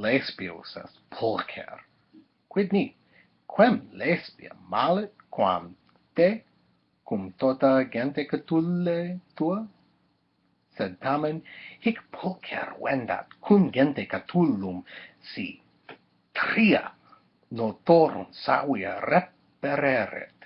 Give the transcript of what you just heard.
Lesbios est pulcher. Quid ni? Quem lesbia malet, quam te, cum tota gente catulle tua? Sed tamen, hic pulcher vendat, cum gente catullum, si tria notorum savia repereret